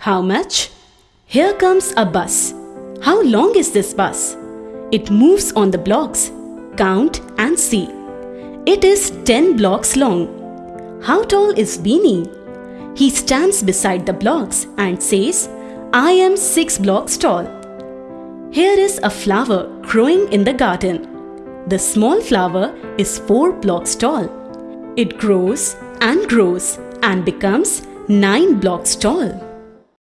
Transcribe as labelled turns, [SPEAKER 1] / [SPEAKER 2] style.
[SPEAKER 1] How much? Here comes a bus. How long is this bus? It moves on the blocks. Count and see. It is 10 blocks long. How tall is Beanie? He stands beside the blocks and says, I am 6 blocks tall. Here is a flower growing in the garden. The small flower is 4 blocks tall. It grows and grows and becomes 9 blocks tall.